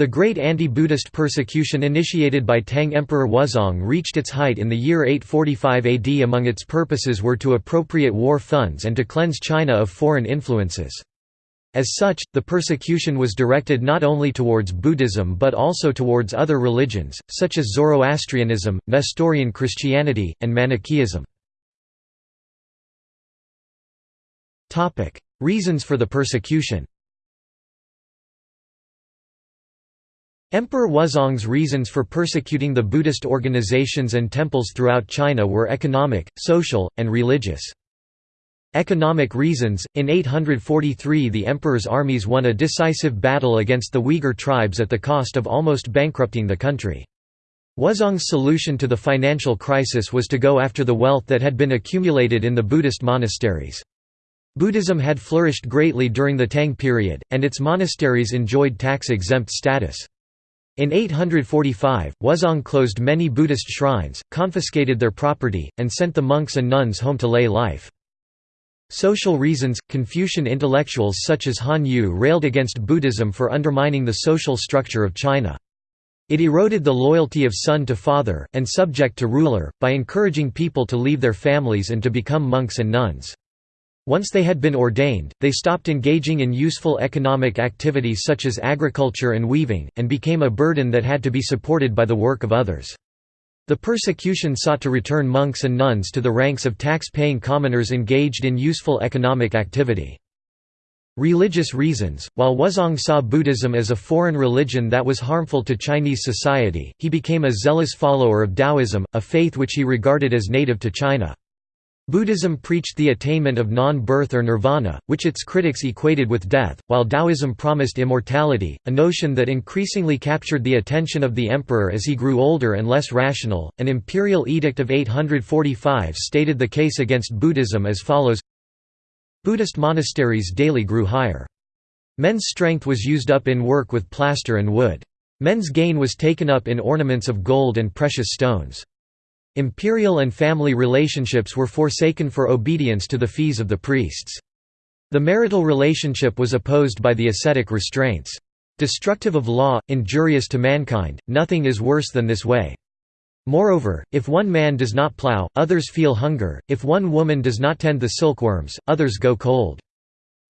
The great anti-Buddhist persecution initiated by Tang Emperor Wuzong reached its height in the year 845 AD among its purposes were to appropriate war funds and to cleanse China of foreign influences. As such, the persecution was directed not only towards Buddhism but also towards other religions, such as Zoroastrianism, Nestorian Christianity, and Manichaeism. Reasons for the persecution Emperor Wuzong's reasons for persecuting the Buddhist organizations and temples throughout China were economic, social, and religious. Economic reasons – In 843 the emperor's armies won a decisive battle against the Uyghur tribes at the cost of almost bankrupting the country. Wuzong's solution to the financial crisis was to go after the wealth that had been accumulated in the Buddhist monasteries. Buddhism had flourished greatly during the Tang period, and its monasteries enjoyed tax-exempt status. In 845, Wuzong closed many Buddhist shrines, confiscated their property, and sent the monks and nuns home to lay life. Social reasons – Confucian intellectuals such as Han Yu railed against Buddhism for undermining the social structure of China. It eroded the loyalty of son to father, and subject to ruler, by encouraging people to leave their families and to become monks and nuns. Once they had been ordained, they stopped engaging in useful economic activities such as agriculture and weaving, and became a burden that had to be supported by the work of others. The persecution sought to return monks and nuns to the ranks of tax-paying commoners engaged in useful economic activity. Religious reasons While Wuzong saw Buddhism as a foreign religion that was harmful to Chinese society, he became a zealous follower of Taoism, a faith which he regarded as native to China. Buddhism preached the attainment of non-birth or nirvana, which its critics equated with death, while Taoism promised immortality, a notion that increasingly captured the attention of the emperor as he grew older and less rational. An imperial edict of 845 stated the case against Buddhism as follows Buddhist monasteries daily grew higher. Men's strength was used up in work with plaster and wood. Men's gain was taken up in ornaments of gold and precious stones. Imperial and family relationships were forsaken for obedience to the fees of the priests. The marital relationship was opposed by the ascetic restraints. Destructive of law, injurious to mankind, nothing is worse than this way. Moreover, if one man does not plough, others feel hunger, if one woman does not tend the silkworms, others go cold.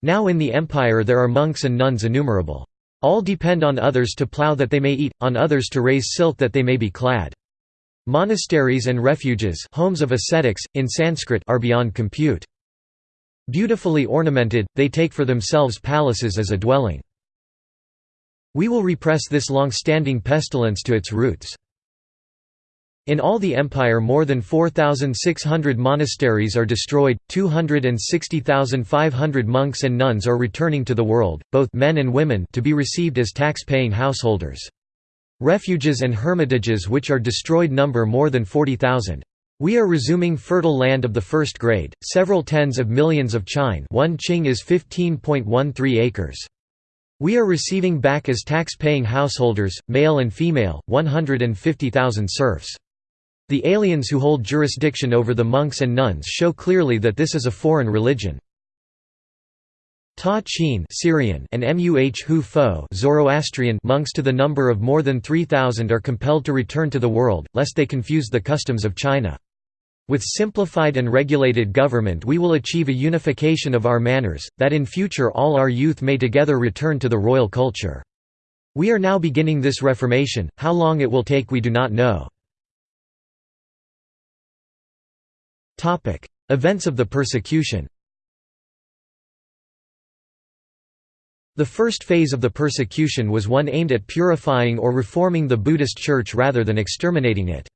Now in the empire there are monks and nuns innumerable. All depend on others to plough that they may eat, on others to raise silk that they may be clad. Monasteries and refuges homes of ascetics, in Sanskrit are beyond compute. Beautifully ornamented, they take for themselves palaces as a dwelling. We will repress this long-standing pestilence to its roots. In all the empire more than 4,600 monasteries are destroyed, 260,500 monks and nuns are returning to the world, both men and women to be received as tax-paying householders. Refuges and hermitages which are destroyed number more than 40,000. We are resuming fertile land of the first grade, several tens of millions of qing one qing is 15.13 acres. We are receiving back as tax-paying householders, male and female, 150,000 serfs. The aliens who hold jurisdiction over the monks and nuns show clearly that this is a foreign religion. Ta Chin Syrian and Muh Hu Fo Zoroastrian monks to the number of more than 3,000 are compelled to return to the world, lest they confuse the customs of China. With simplified and regulated government we will achieve a unification of our manners, that in future all our youth may together return to the royal culture. We are now beginning this reformation, how long it will take we do not know. Events of the persecution The first phase of the persecution was one aimed at purifying or reforming the Buddhist Church rather than exterminating it.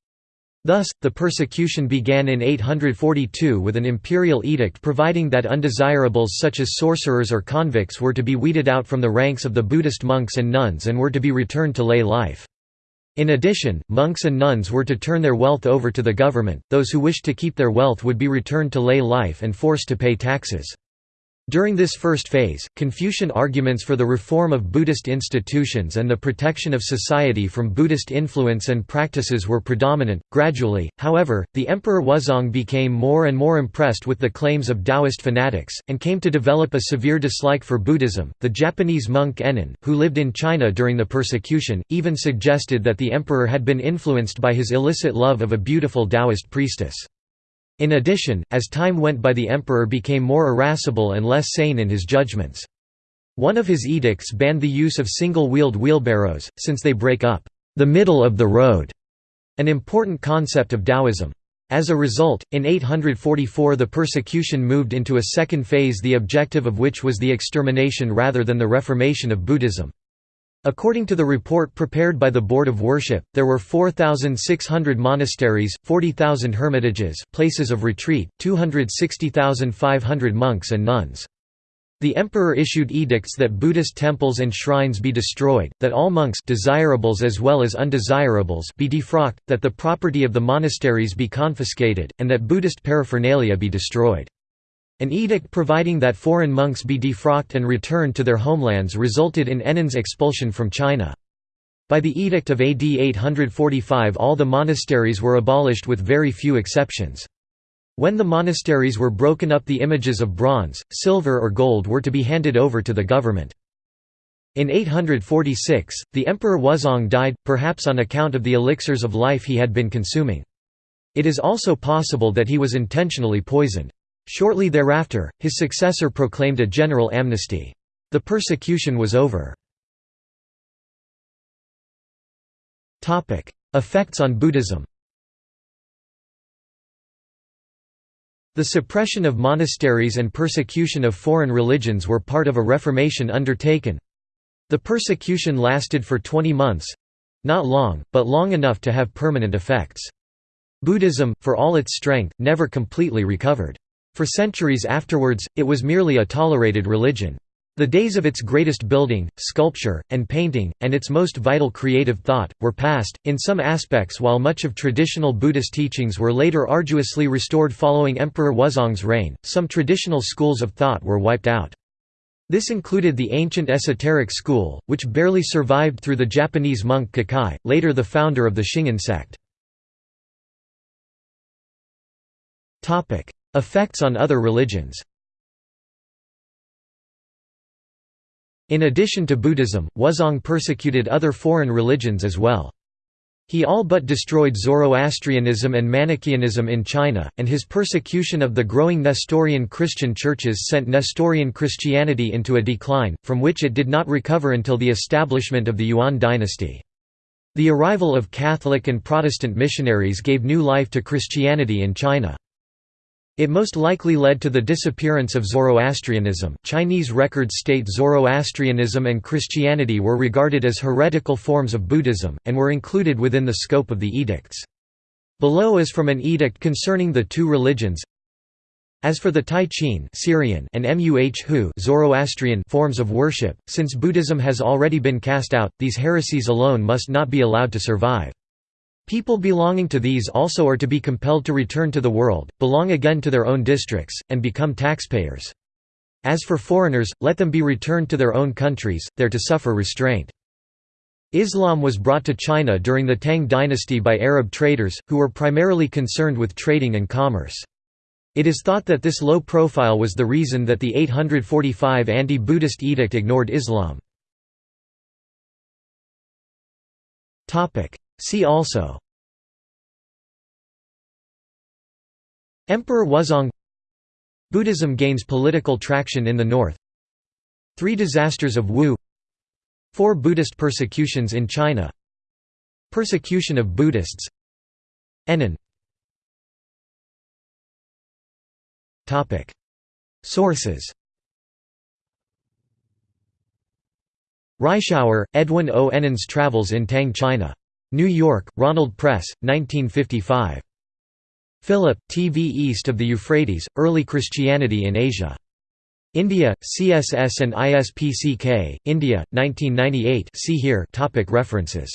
Thus, the persecution began in 842 with an imperial edict providing that undesirables such as sorcerers or convicts were to be weeded out from the ranks of the Buddhist monks and nuns and were to be returned to lay life. In addition, monks and nuns were to turn their wealth over to the government, those who wished to keep their wealth would be returned to lay life and forced to pay taxes. During this first phase, Confucian arguments for the reform of Buddhist institutions and the protection of society from Buddhist influence and practices were predominant. Gradually, however, the Emperor Wuzong became more and more impressed with the claims of Taoist fanatics, and came to develop a severe dislike for Buddhism. The Japanese monk Ennin, who lived in China during the persecution, even suggested that the emperor had been influenced by his illicit love of a beautiful Taoist priestess. In addition, as time went by the emperor became more irascible and less sane in his judgments. One of his edicts banned the use of single-wheeled wheelbarrows, since they break up the middle of the road, an important concept of Taoism. As a result, in 844 the persecution moved into a second phase the objective of which was the extermination rather than the reformation of Buddhism. According to the report prepared by the Board of Worship, there were 4,600 monasteries, 40,000 hermitages places of retreat, 260,500 monks and nuns. The emperor issued edicts that Buddhist temples and shrines be destroyed, that all monks desirables as well as undesirables be defrocked, that the property of the monasteries be confiscated, and that Buddhist paraphernalia be destroyed. An edict providing that foreign monks be defrocked and returned to their homelands resulted in Ennin's expulsion from China. By the edict of AD 845 all the monasteries were abolished with very few exceptions. When the monasteries were broken up the images of bronze, silver or gold were to be handed over to the government. In 846, the Emperor Wuzong died, perhaps on account of the elixirs of life he had been consuming. It is also possible that he was intentionally poisoned. Shortly thereafter, his successor proclaimed a general amnesty. The persecution was over. Effects on Buddhism The suppression of monasteries and persecution of foreign religions were part of a reformation undertaken. The persecution lasted for 20 months—not long, but long enough to have permanent effects. Buddhism, for all its strength, never completely recovered. For centuries afterwards, it was merely a tolerated religion. The days of its greatest building, sculpture, and painting, and its most vital creative thought, were past, in some aspects while much of traditional Buddhist teachings were later arduously restored following Emperor Wuzong's reign, some traditional schools of thought were wiped out. This included the ancient esoteric school, which barely survived through the Japanese monk Kukai, later the founder of the Shingon sect. Effects on other religions In addition to Buddhism, Wuzong persecuted other foreign religions as well. He all but destroyed Zoroastrianism and Manichaeanism in China, and his persecution of the growing Nestorian Christian churches sent Nestorian Christianity into a decline, from which it did not recover until the establishment of the Yuan dynasty. The arrival of Catholic and Protestant missionaries gave new life to Christianity in China. It most likely led to the disappearance of Zoroastrianism. Chinese records state Zoroastrianism and Christianity were regarded as heretical forms of Buddhism, and were included within the scope of the edicts. Below is from an edict concerning the two religions. As for the Tai Chin Syrian and Muh Zoroastrian forms of worship, since Buddhism has already been cast out, these heresies alone must not be allowed to survive. People belonging to these also are to be compelled to return to the world, belong again to their own districts, and become taxpayers. As for foreigners, let them be returned to their own countries, there to suffer restraint. Islam was brought to China during the Tang dynasty by Arab traders, who were primarily concerned with trading and commerce. It is thought that this low profile was the reason that the 845 anti-Buddhist edict ignored Islam. See also Emperor Wuzong Buddhism gains political traction in the north. Three disasters of Wu. Four Buddhist persecutions in China. Persecution of Buddhists. Ennin Sources. Reischauer, Edwin O. Ennin's Travels in Tang China New York, Ronald Press, 1955. Philip, T. V. East of the Euphrates, Early Christianity in Asia. India, CSS and ISPCK, India, 1998 see here topic References